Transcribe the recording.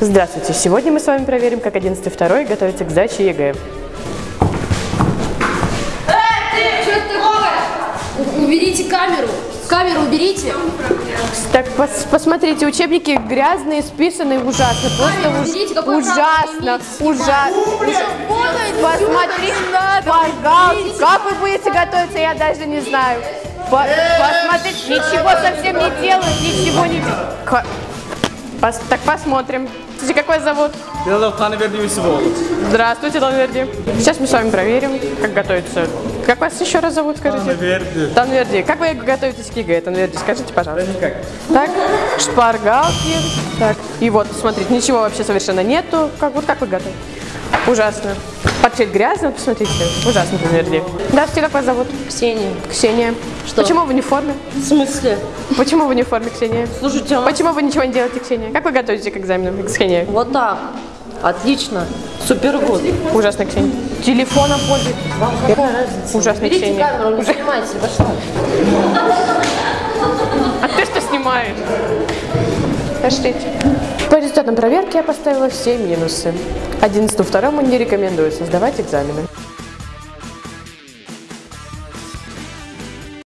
Здравствуйте! Сегодня мы с вами проверим, как 11 второй готовится к сдаче ЕГЭ. Что это такое? У- Уберите камеру. Камеру уберите. Так, пос- посмотрите, учебники грязные, списанные ужасно. Просто уж- уберите, ужасно, ужасно. Посмотри, пожалуйста, как вы будете готовиться, я даже не знаю. По- Посмотрите, ничего совсем не делают, ничего не делают. Пос- Так посмотрим. Смотрите, какой зовут? Белов Танверди Юсуфович. Здравствуйте, Танверди. Сейчас мы с вами проверим, как готовится. Как вас еще раз зовут, скажите? Танверди. Танверди, как вы готовитесь к ЕГЭ? Танверди, скажите, пожалуйста. Никак. Так, шпаргалки. Так, и вот, смотрите, ничего вообще совершенно нету. Как, вот как вы готовы? Ужасно. Портфель грязный, посмотрите. Ужасно, Танверди. Здравствуйте, как вас зовут? Ксения. Ксения. Что? Почему вы не в форме? В смысле? Почему вы не в форме, Ксения? Слушайте, а Почему вы ничего не делаете, Ксения? Как вы готовитесь к экзаменам, Ксения? вот так. Отлично. Супер год. Ужасно, Ксения. Телефоном пользуетесь. Вам какая разница? Ужасно, Берите Ксения. камеру, не снимайте. Пошла. А ты что снимаешь? Пошлите. По результатам проверки я поставила все минусы. 11 второму не рекомендуется сдавать экзамены.